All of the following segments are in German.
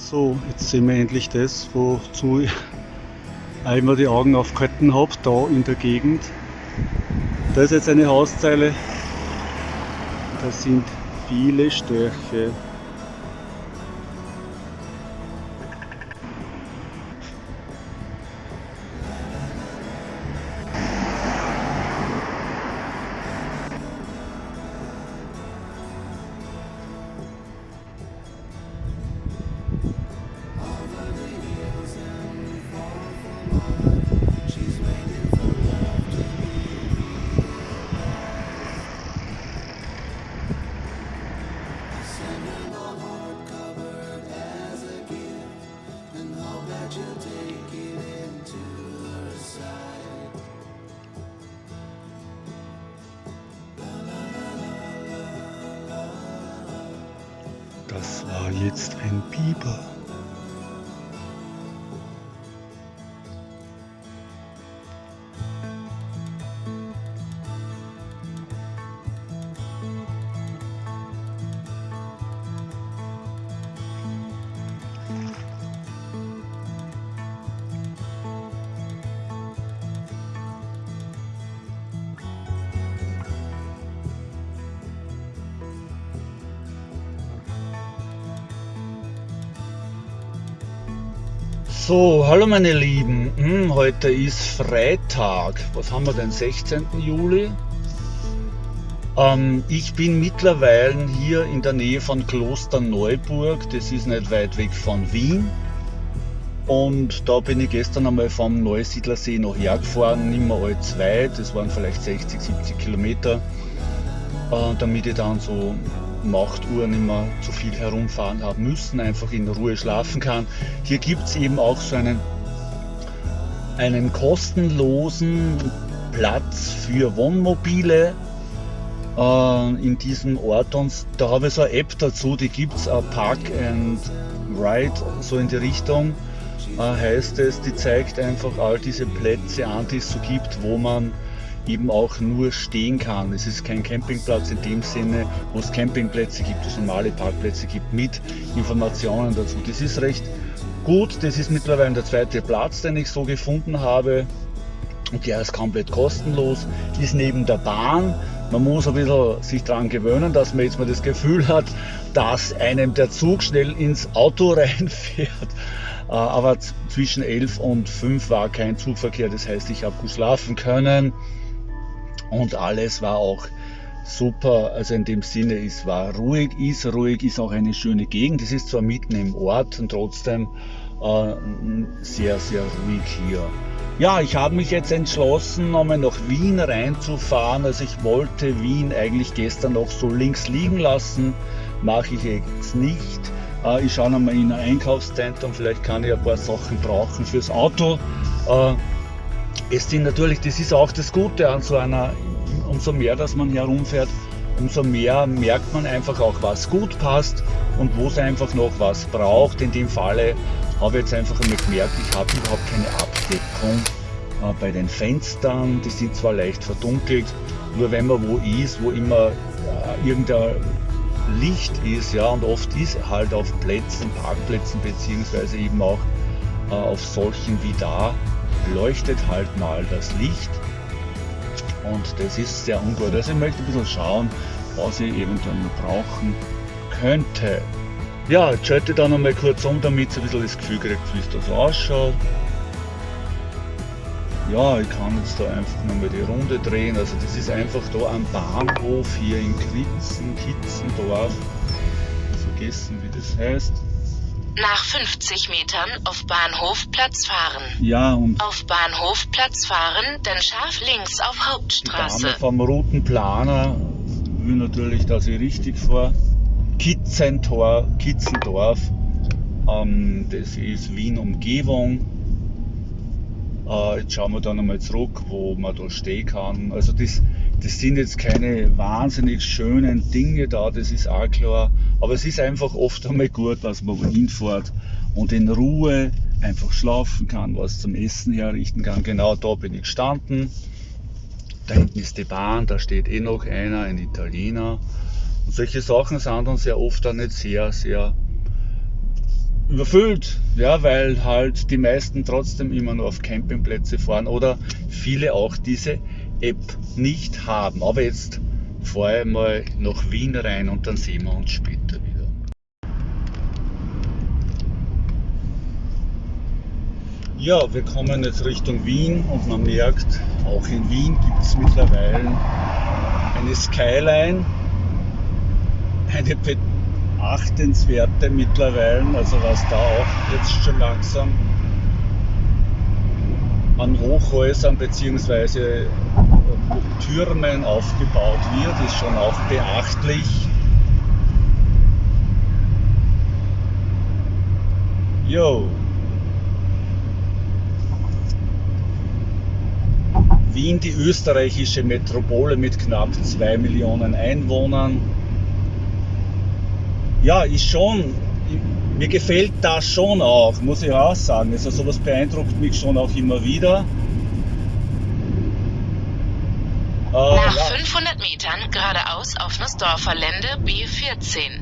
So, jetzt sehen wir endlich das, wozu ich immer die Augen aufgehalten habe, da in der Gegend. Da ist jetzt eine Hauszeile, da sind viele Störche. Das war jetzt ein Biber. So, hallo meine Lieben. Hm, heute ist Freitag. Was haben wir denn? 16. Juli. Ähm, ich bin mittlerweile hier in der Nähe von Klosterneuburg. Das ist nicht weit weg von Wien. Und da bin ich gestern einmal vom Neusiedlersee noch hergefahren, nicht mehr allzu weit. Das waren vielleicht 60, 70 Kilometer. Äh, damit ich dann so 8 Uhr nicht mehr zu viel herumfahren haben müssen, einfach in Ruhe schlafen kann. Hier gibt es eben auch so einen, einen kostenlosen Platz für Wohnmobile äh, in diesem Ort und da habe ich so eine App dazu, die gibt es, Park and Ride, so in die Richtung äh, heißt es, die zeigt einfach all diese Plätze an, die es so gibt, wo man eben auch nur stehen kann. Es ist kein Campingplatz in dem Sinne, wo es Campingplätze gibt, es normale Parkplätze gibt, mit Informationen dazu. Das ist recht gut, das ist mittlerweile der zweite Platz, den ich so gefunden habe. Und der ist komplett kostenlos, ist neben der Bahn. Man muss ein bisschen sich daran gewöhnen, dass man jetzt mal das Gefühl hat, dass einem der Zug schnell ins Auto reinfährt. Äh, aber zwischen 11 und 5 war kein Zugverkehr, das heißt, ich habe gut schlafen können und alles war auch super. Also in dem Sinne, es war ruhig, ist ruhig, ist auch eine schöne Gegend. Es ist zwar mitten im Ort und trotzdem äh, sehr, sehr ruhig hier. Ja, ich habe mich jetzt entschlossen, nochmal nach Wien reinzufahren. Also ich wollte Wien eigentlich gestern noch so links liegen lassen, mache ich jetzt nicht. Äh, ich schaue nochmal in ein Einkaufszentrum, vielleicht kann ich ein paar Sachen brauchen fürs Auto. Äh, es sind natürlich, das ist auch das Gute an so einer, umso mehr, dass man herumfährt, umso mehr merkt man einfach auch, was gut passt und wo es einfach noch was braucht. In dem Falle habe ich jetzt einfach einmal gemerkt, ich habe überhaupt keine Abdeckung äh, bei den Fenstern. Die sind zwar leicht verdunkelt, nur wenn man wo ist, wo immer äh, irgendein Licht ist, ja, und oft ist halt auf Plätzen, Parkplätzen beziehungsweise eben auch äh, auf solchen wie da, leuchtet halt mal das Licht und das ist sehr ungut. Also ich möchte ein bisschen schauen, was ich eventuell noch brauchen könnte. Ja, jetzt schalte ich da noch mal kurz um, damit ihr ein bisschen das Gefühl kriegt, wie es da so ausschaut. Ja, ich kann jetzt da einfach nochmal die Runde drehen. Also das ist einfach da am Bahnhof hier in Kritzen, Kitzendorf. Vergessen, wie das heißt. Nach 50 Metern auf Bahnhof Platz fahren. Ja, und Auf Bahnhof Platz fahren, dann scharf links auf die Dame Hauptstraße. vom Routenplaner will natürlich, dass ich richtig fahre. Kitzentor, Kitzendorf, ähm, das ist Wien Umgebung. Äh, jetzt schauen wir dann einmal zurück, wo man da stehen kann. Also das, das sind jetzt keine wahnsinnig schönen Dinge da, das ist auch klar. Aber es ist einfach oft einmal gut, dass man wohin fährt und in Ruhe einfach schlafen kann, was zum Essen herrichten kann. Genau da bin ich gestanden. Da hinten ist die Bahn, da steht eh noch einer, ein Italiener. Und solche Sachen sind dann sehr oft dann nicht sehr, sehr überfüllt, ja, weil halt die meisten trotzdem immer nur auf Campingplätze fahren oder viele auch diese App nicht haben. Aber jetzt fahre ich mal nach Wien rein und dann sehen wir uns später wieder. Ja, wir kommen jetzt Richtung Wien und man merkt, auch in Wien gibt es mittlerweile eine Skyline, eine beachtenswerte mittlerweile, also was da auch jetzt schon langsam an Hochhäusern bzw. Türmen aufgebaut wird, ist schon auch beachtlich. Jo. Wien, die österreichische Metropole mit knapp 2 Millionen Einwohnern. Ja, ist schon, mir gefällt das schon auch, muss ich auch sagen. Also sowas beeindruckt mich schon auch immer wieder. Äh, Nach ja. 500 Metern geradeaus auf Nussdorfer Lände B14.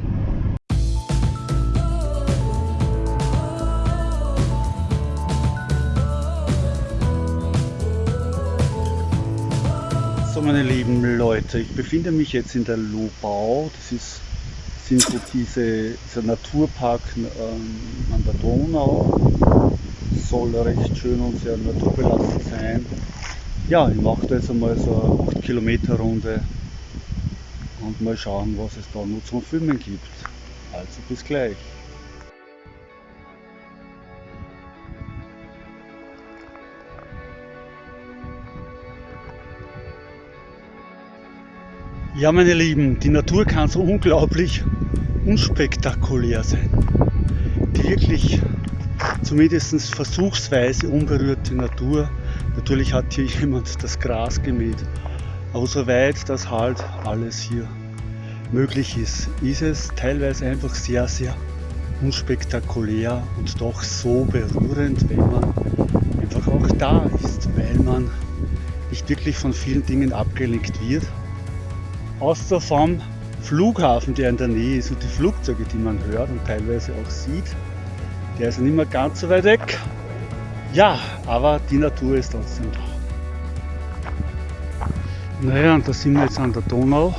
So meine lieben Leute, ich befinde mich jetzt in der Lobau. Das ist, sind so diese, dieser Naturpark ähm, an der Donau. Soll recht schön und sehr naturbelassen sein. Ja, ich mache da jetzt einmal so eine 8 Kilometer Runde und mal schauen, was es da noch zum Filmen gibt. Also bis gleich. Ja, meine Lieben, die Natur kann so unglaublich unspektakulär sein. Die wirklich zumindest versuchsweise unberührte Natur. Natürlich hat hier jemand das Gras gemäht. Aber soweit das halt alles hier möglich ist, ist es teilweise einfach sehr, sehr unspektakulär und doch so berührend, wenn man einfach auch da ist, weil man nicht wirklich von vielen Dingen abgelenkt wird außer vom Flughafen, der in der Nähe ist und die Flugzeuge, die man hört und teilweise auch sieht. Der ist nicht mehr ganz so weit weg. Ja, aber die Natur ist trotzdem da. Naja, und da sind wir jetzt an der Donau.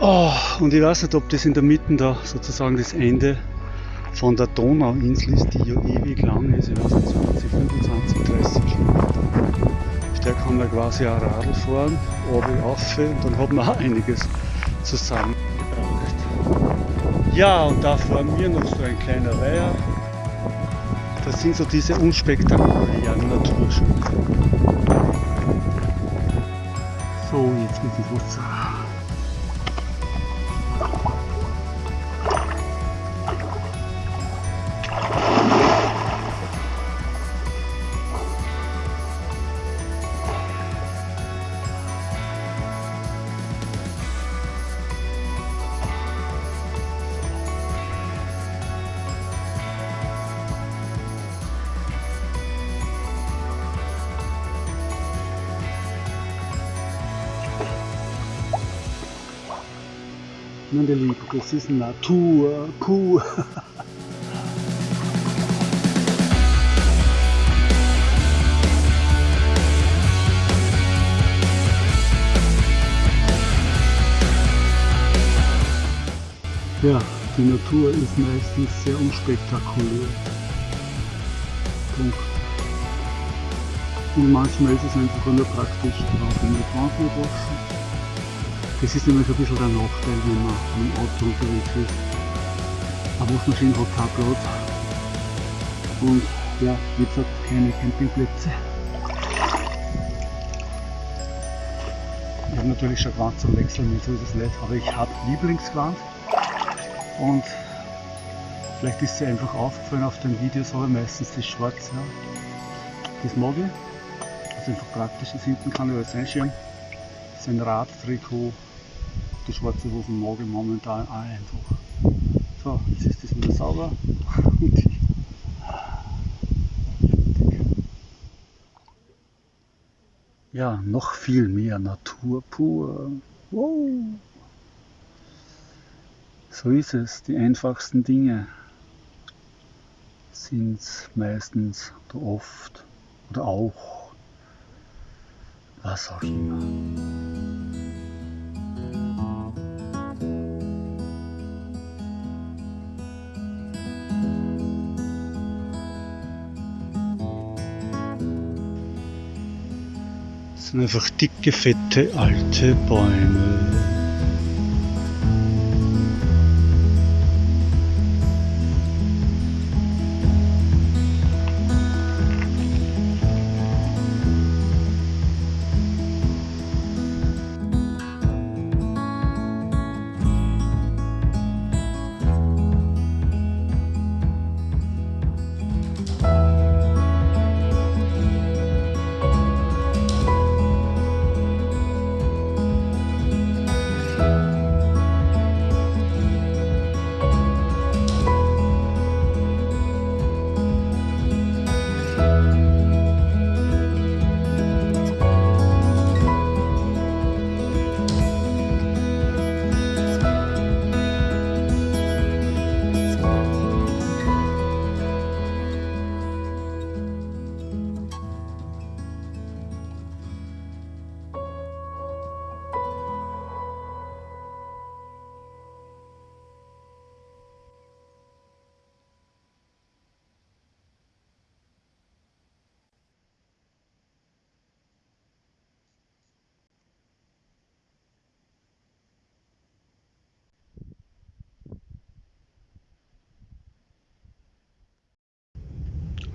Oh, und ich weiß nicht, ob das in der Mitte da sozusagen das Ende von der Donauinsel ist, die ja ewig lang ist. Ich weiß nicht, 20, 25, 30 Kilometer der kann da quasi auch Radl fahren, oben auf und dann hat man auch einiges zusammengebracht. Ja, und da vor mir noch so ein kleiner Weiher. Das sind so diese unspektakulären Naturschützer. So, jetzt mit dem Wasser. Meine Lieben, das ist Natur pur. Ja, die Natur ist meistens sehr unspektakulär. Punkt. Und manchmal ist es einfach nur praktisch, drauf in die waschen das ist nämlich ein bisschen der Nachteil, wenn man mit dem Auto unterwegs ist. Eine Waschmaschine hat keinen Platz. Und ja, wie gesagt, keine Campingplätze. Ich habe natürlich schon Gewand zum Wechseln, so ist es nicht, aber ich habe Lieblingsgewand und vielleicht ist sie einfach aufgefallen auf den Videos, aber meistens ist schwarz. Ja. Das mag ich, also einfach praktisch, das hinten kann ich alles einschirmen. Das ist ein Radtrikot die schwarze Hosen mag momentan auch einfach. So, jetzt ist das wieder sauber. ja, noch viel mehr Natur pur. Wow. So ist es, die einfachsten Dinge sind meistens oder oft oder auch was auch immer. Sind einfach dicke, fette, alte Bäume.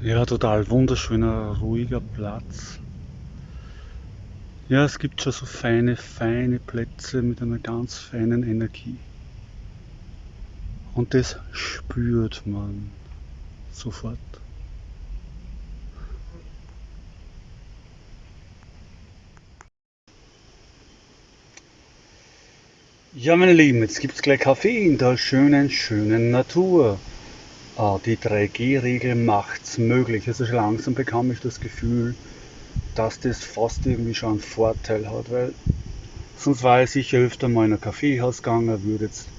Ja, total wunderschöner, ruhiger Platz. Ja, es gibt schon so feine, feine Plätze mit einer ganz feinen Energie. Und das spürt man sofort. Ja, meine Lieben, jetzt gibt es gleich Kaffee in der schönen, schönen Natur. Ah, die 3G-Regel macht es möglich. Also langsam bekam ich das Gefühl, dass das fast irgendwie schon einen Vorteil hat, weil sonst war ich sicher öfter mal in ein Kaffeehaus gegangen, würde jetzt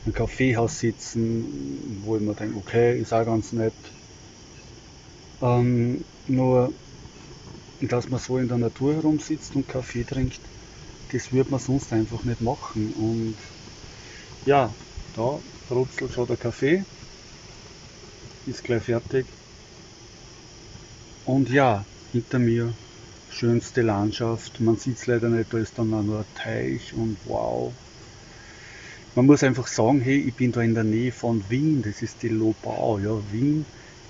in einem Kaffeehaus sitzen, wo ich mir denke, okay, ist auch ganz nett. Ähm, nur, dass man so in der Natur herumsitzt und Kaffee trinkt, das würde man sonst einfach nicht machen. Und ja, da brutzelt schon der Kaffee ist gleich fertig. Und ja, hinter mir schönste Landschaft. Man sieht es leider nicht, da ist dann auch nur ein Teich und wow. Man muss einfach sagen, hey, ich bin da in der Nähe von Wien, das ist die Lobau. Ja, Wien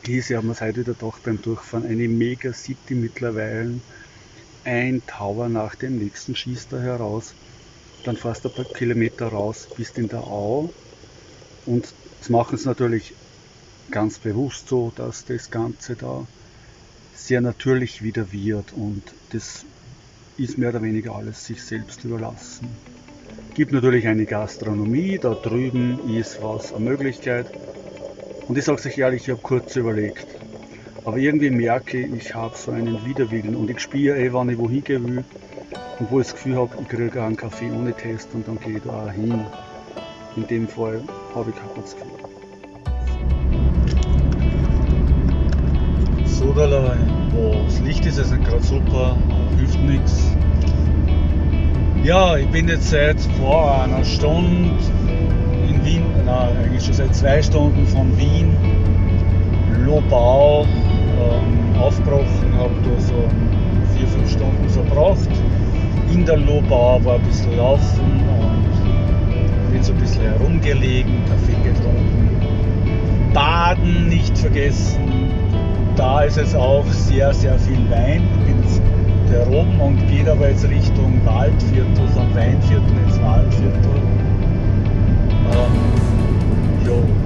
ist, ja, es heute wieder gedacht beim Durchfahren, eine Mega-City mittlerweile. Ein Tower nach dem nächsten schießt da heraus. Dann fast ein paar Kilometer raus, bist in der Au. Und das machen es natürlich ganz bewusst so, dass das Ganze da sehr natürlich wieder wird und das ist mehr oder weniger alles sich selbst überlassen. Gibt natürlich eine Gastronomie, da drüben ist was eine Möglichkeit und ich sage euch ehrlich, ich habe kurz überlegt, aber irgendwie merke ich, ich habe so einen Widerwillen und ich spiele eh, wann ich wohin gehen will und wo ich das Gefühl habe, ich kriege einen Kaffee ohne Test und dann gehe ich da hin. In dem Fall habe ich kein Gefühl. Soderlei. Oh, das Licht ist jetzt nicht gerade super, hilft nichts. Ja, ich bin jetzt seit vor einer Stunde in Wien, nein, eigentlich schon seit zwei Stunden von Wien, Lobau, ähm, aufgebrochen, habe da so vier, fünf Stunden verbracht. In der Lobau war ein bisschen laufen und bin so ein bisschen herumgelegen, Kaffee getrunken. Baden nicht vergessen, da ist es auch sehr, sehr viel Wein. Ich da oben und geht aber jetzt Richtung Waldviertel, vom Weinviertel ins Waldviertel. Ähm, jo.